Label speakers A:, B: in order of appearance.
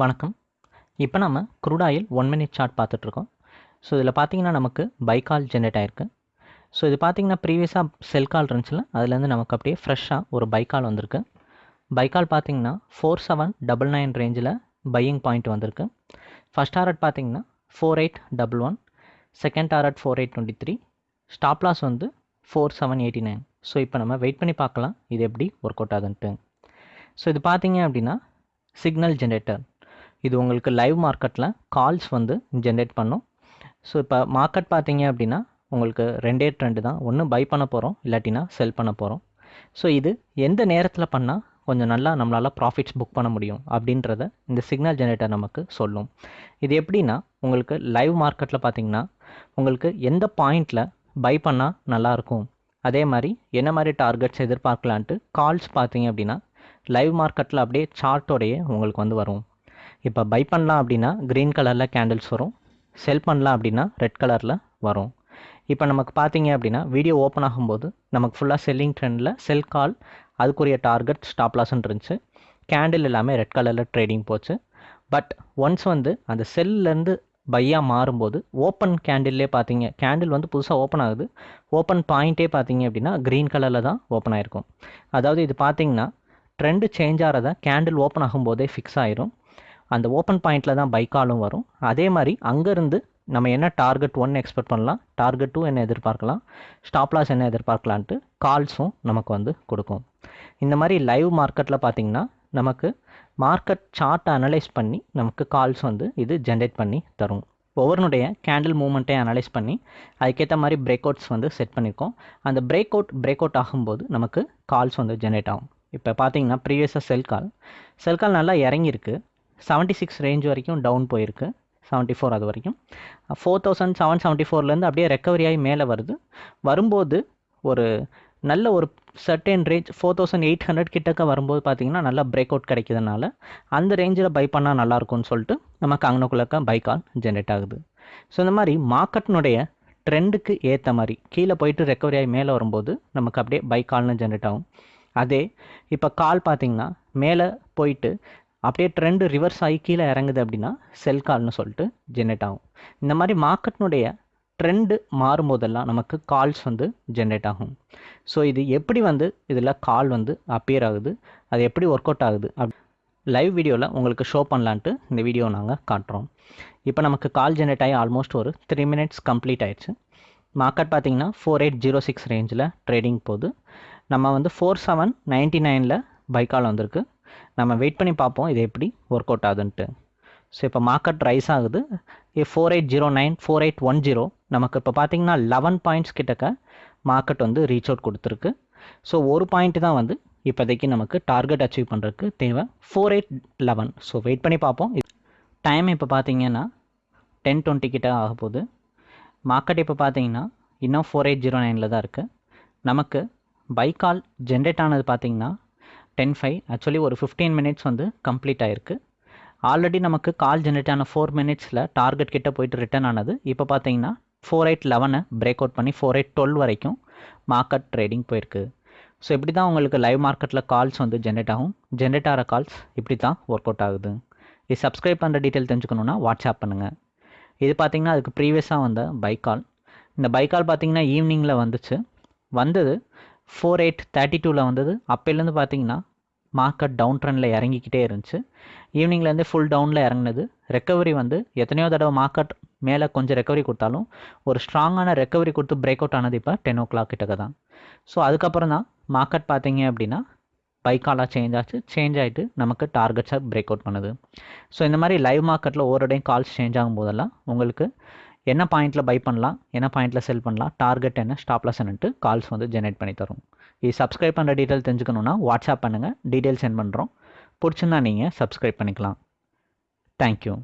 A: வணக்கம். இப்போ நம்ம crude oil one minute chart பார்த்துட்ருக்கோம். ஸோ இதில் பார்த்தீங்கன்னா நமக்கு பைக்கால் ஜென்ரேட் ஆயிருக்கு. ஸோ இது பார்த்தீங்கன்னா ப்ரீவியஸாக செல் கால் இருந்துச்சுல அதுலேருந்து நமக்கு அப்படியே ஃப்ரெஷ்ஷாக ஒரு பைக்கால் வந்திருக்கு. பைக்கால் பார்த்தீங்கன்னா ஃபோர் செவன் டபுள் நைன் ரேஞ்சில் பையிங் பாயிண்ட் வந்திருக்கு. ஃபஸ்ட் டாரட் பார்த்தீங்கன்னா four eight double one second target four eight twenty three stop loss வந்து four seven eighty nine so இப்போ நம்ம வெயிட் பண்ணி பார்க்கலாம் இது எப்படி ஒர்க் அவுட் ஆகுதுன்ட்டு. ஸோ இது பார்த்தீங்க அப்படின்னா சிக்னல் ஜென்ரேட்டர் இது உங்களுக்கு லைவ் மார்க்கெட்டில் கால்ஸ் வந்து ஜென்ரேட் பண்ணும். ஸோ இப்போ மார்க்கெட் பார்த்தீங்க அப்படின்னா உங்களுக்கு ரெண்டே ட்ரெண்டு தான். ஒன்று பை பண்ண போகிறோம் இல்லாட்டினா செல் பண்ண போகிறோம் ஸோ இது எந்த நேரத்தில் பண்ணால் கொஞ்சம் நல்லா நம்மளால் ப்ராஃபிட்ஸ் புக் பண்ண முடியும் அப்படின்றத இந்த சிக்னல் ஜென்ரேட்டர் நமக்கு சொல்லும். இது எப்படின்னா உங்களுக்கு லைவ் மார்க்கெட்டில் பார்த்தீங்கன்னா உங்களுக்கு எந்த பாயிண்டில் பை பண்ணால் நல்லாயிருக்கும் அதே மாதிரி என்ன மாதிரி டார்கெட்ஸ் எதிர்பார்க்கலான்ட்டு கால்ஸ் பார்த்தீங்க அப்படின்னா லைவ் மார்க்கெட்டில் அப்படியே சார்ட்டோடையே உங்களுக்கு வந்து வரும். இப்போ பை பண்ணலாம் அப்படின்னா க்ரீன் கலரில் கேண்டில்ஸ் வரும். செல் பண்ணலாம் அப்படின்னா ரெட் கலரில் வரும். இப்போ நமக்கு பார்த்தீங்க அப்படின்னா வீடியோ ஓப்பன் ஆகும்போது நமக்கு ஃபுல்லாக செல்லிங் ட்ரெண்டில் செல் கால் அதுக்குரிய டார்கெட் ஸ்டாப் லாஸ்ன்னு இருந்துச்சு. கேண்டில் எல்லாமே ரெட் கலரில் ட்ரேடிங் போச்சு. பட் ஒன்ஸ் வந்து அந்த செல்லேருந்து பையாக மாறும்போது ஓப்பன் கேண்டில்லே பார்த்தீங்க கேண்டில் வந்து புதுசாக ஓப்பன் ஆகுது. ஓப்பன் பாயிண்ட்டே பார்த்தீங்க அப்படின்னா க்ரீன் கலரில் தான் ஓப்பன் ஆகிருக்கும் அதாவது இது பார்த்தீங்கன்னா ட்ரெண்டு சேஞ்ச் ஆகிறத கேண்டில் ஓப்பன் ஆகும்போதே ஃபிக்ஸ் ஆயிரும். அந்த ஓப்பன் பாயிண்டில் தான் பைக்காலும் வரும். அதே மாதிரி அங்கேருந்து நம்ம என்ன டார்கெட் ஒன் எக்ஸ்பெக்ட் பண்ணலாம்? டார்கெட் டூ என்ன எதிர்பார்க்கலாம்? ஸ்டாப் லாஸ் என்ன எதிர்பார்க்கலான்ட்டு கால்ஸும் நமக்கு வந்து கொடுக்கும். இந்த மாதிரி லைவ் மார்க்கெட்டில் பார்த்தீங்கன்னா நமக்கு மார்க்கெட் சார்ட்டை அனலைஸ் பண்ணி நமக்கு கால்ஸ் வந்து இது ஜென்ரேட் பண்ணி தரும். ஒவ்வொருனுடைய கேண்டில் மூமெண்ட்டை அனலைஸ் பண்ணி அதுக்கேற்ற மாதிரி பிரேக் அவுட்ஸ் வந்து செட் பண்ணியிருக்கோம் அந்த பிரேக் அவுட் பிரேக் அவுட் ஆகும்போது நமக்கு கால்ஸ் வந்து ஜென்ரேட் ஆகும். இப்போ பார்த்தீங்கன்னா ப்ரீவியஸாக செல் கால் செல் கால் நல்லா இறங்கியிருக்கு. செவன்ட்டி சிக்ஸ் ரேஞ்ச் வரைக்கும் டவுன் போயிருக்கு. செவன்ட்டி ஃபோர் அது வரைக்கும். ஃபோர் தௌசண்ட் செவன் செவன்ட்டி ஃபோர்லேருந்து அப்படியே ரெக்கவரி ஆகி மேலே வருது. வரும்போது ஒரு நல்ல ஒரு certain range four thousand eight hundred கிட்டக்க வரும்போது பார்த்தீங்கன்னா நல்லா பிரேக் அவுட் கிடைக்கிறதுனால அந்த ரேஞ்சில் பை பண்ணால் நல்லாயிருக்கும்னு சொல்லிட்டு நமக்கு அங்கனக்குள்ளக்க பை கால் ஜென்ரேட் ஆகுது. ஸோ இந்த மாதிரி மார்க்கெட்னுடைய ட்ரெண்டுக்கு ஏற்ற மாதிரி கீழே போயிட்டு ரெக்கவரி ஆகி மேலே வரும்போது நமக்கு அப்படியே பை கால்னு ஜென்ரேட் ஆகும். அதே இப்போ கால் பார்த்தீங்கன்னா மேலே போயிட்டு அப்படியே ட்ரெண்டு ரிவர்ஸ் ஆகி கீழே இறங்குது அப்படின்னா செல் கால்னு சொல்லிட்டு ஜென்ரேட் ஆகும். இந்த மாதிரி மார்க்கெட்னுடைய ட்ரெண்டு மாறும்போதெல்லாம் நமக்கு கால்ஸ் வந்து ஜென்ரேட் ஆகும். ஸோ இது எப்படி வந்து இதில் கால் வந்து அப்பியர் ஆகுது அது எப்படி ஒர்க் அவுட் ஆகுது அப் லைவ் வீடியோவில் உங்களுக்கு ஷோ பண்ணலான்ட்டு இந்த வீடியோ நாங்கள் காட்டுறோம். இப்போ நமக்கு கால் ஜென்ரேட் ஆகி ஆல்மோஸ்ட் ஒரு த்ரீ மினிட்ஸ் கம்ப்ளீட் ஆயிடுச்சு. மார்க்கெட் பார்த்தீங்கன்னா ஃபோர் எயிட் ஜீரோ சிக்ஸ் ரேஞ்சில் ட்ரேடிங் போகுது. நம்ம வந்து ஃபோர் செவன் நைன்ட்டி நைனில் பைக்கால் வந்திருக்கு. நம்ம வெயிட் பண்ணி பார்ப்போம் இது எப்படி ஒர்க் அவுட் ஆகுதுன்ட்டு. ஸோ இப்போ மார்க்கெட் ரைஸ் ஆகுது. Four eight zero nine four eight one zero நமக்கு இப்போ பார்த்தீங்கன்னா லெவன் பாயிண்ட்ஸ் கிட்டக்க மார்க்கெட் வந்து ரீச் அவுட் கொடுத்துருக்கு. ஸோ ஒரு பாயிண்ட் தான் வந்து இப்போதைக்கு நமக்கு டார்கெட் அச்சீவ் பண்ணுறதுக்கு தேவை. Four eight eleven so wait பண்ணி பார்ப்போம். டைம் இப்போ பார்த்தீங்கன்னா டென் டுவெண்ட்டி கிட்ட ஆக போகுது. மார்க்கெட் இப்போ பார்த்தீங்கன்னா இன்னும் ஃபோர் எயிட் ஜீரோ நைனில் தான் இருக்குது நமக்கு பைக்கால் ஜென்ரேட் ஆனது பார்த்தீங்கன்னா டென் ஃபைவ் ஆக்சுவலி ஒரு ஃபிஃப்டீன் மினிட்ஸ் வந்து கம்ப்ளீட் ஆகிருக்கு ஆல்ரெடி நமக்கு கால் ஜென்ரேட் ஆன ஃபோர் மினிட்ஸில் டார்கெட் கிட்டே போயிட்டு ரிட்டர்ன் ஆனது. இப்போ பார்த்தீங்கன்னா ஃபோர் எயிட் லெவனை பிரேக் அவுட் பண்ணி ஃபோர் எயிட் டுவெல் வரைக்கும் மார்க்கெட் ட்ரேடிங் போயிருக்கு. ஸோ இப்படி தான் உங்களுக்கு லைவ் மார்க்கெட்டில் கால்ஸ் வந்து ஜென்ரேட் ஆகும். ஜென்ரேட் ஆகிற கால்ஸ் இப்படி தான் ஒர்க் அவுட் ஆகுது. இது சப்ஸ்கிரைப் பண்ணுற டீட்டெயில் தெரிஞ்சுக்கணுன்னா வாட்ஸ்அப் பண்ணுங்கள் இது பார்த்திங்கன்னா அதுக்கு ப்ரீவியஸாக வந்த பைக்கால் இந்த பைக்கால் பார்த்தீங்கன்னா ஈவினிங்கில் வந்துச்சு. வந்தது ஃபோர் எயிட் தேர்ட்டி டூவில் வந்தது. அப்போலேருந்து பார்த்தீங்கன்னா மார்க்கெட் டவுன் ட்ரெண்டில் இறங்கிக்கிட்டே இருந்துச்சு. ஈவினிங்லேருந்து ஃபுல் டவுனில் இறங்கினது. ரெக்கவரி வந்து எத்தனையோ தடவை மார்க்கெட் மேலே கொஞ்சம் ரெக்கவரி கொடுத்தாலும் ஒரு ஸ்ட்ராங்கான ரெக்கவரி கொடுத்து பிரேக் அவுட் ஆனது இப்போ டென் ஓ கிளாக் கிட்டக்க தான். ஸோ அதுக்கப்புறம் தான் மார்க்கெட் பார்த்தீங்க அப்படின்னா பைக்காலாக சேஞ்ச் ஆச்சு. சேஞ்ச் ஆகிட்டு நமக்கு டார்கெட்ஸாக பிரேக் அவுட் பண்ணுது. ஸோ இந்த மாதிரி லைவ் மார்க்கெட்டில் ஓரடையும் கால்ஸ் சேஞ்ச் ஆகும் போதெல்லாம் உங்களுக்கு என்ன பாயிண்ட்டில் பை பண்ணலாம் என்ன பாயிண்ட்டில் செல் பண்ணலாம் டார்கெட் என்ன ஸ்டாப்லஸ் என்னன்ட்டு கால்ஸ் வந்து ஜென்ரேட் பண்ணி தரும். இது சப்ஸ்கிரைப் பண்ணுற டீட்டெயில் தெரிஞ்சுக்கணுன்னா வாட்ஸ்அப் பண்ணுங்கள் டீட்டெயில் சென்ட் பண்ணுறோம் பிடிச்சிருந்தா நீங்கள் சப்ஸ்கிரைப் பண்ணிக்கலாம். தேங்க்யூ